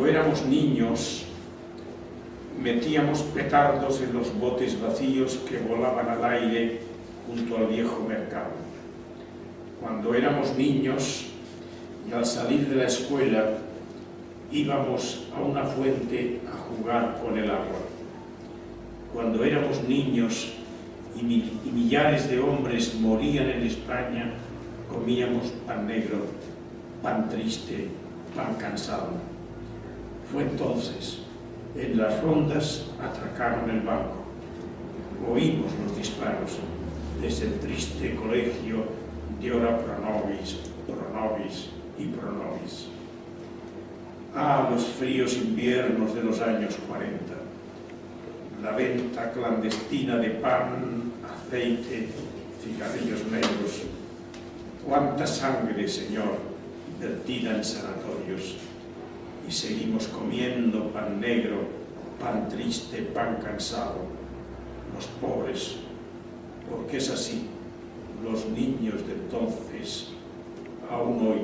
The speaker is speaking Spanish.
Cuando éramos niños, metíamos petardos en los botes vacíos que volaban al aire junto al viejo mercado. Cuando éramos niños y al salir de la escuela íbamos a una fuente a jugar con el agua. Cuando éramos niños y, millares de hombres morían en España, comíamos pan negro, pan triste, pan cansado. Fue entonces, en las rondas atracaron el banco. Oímos los disparos desde el triste colegio de ora pro nobis, pro nobis y pro nobis. Ah, los fríos inviernos de los años 40. La venta clandestina de pan, aceite, cigarrillos negros. Cuánta sangre, Señor, vertida en sanatorios. Y seguimos comiendo pan negro, pan triste, pan cansado. Los pobres, porque es así. Los niños de entonces, aún hoy.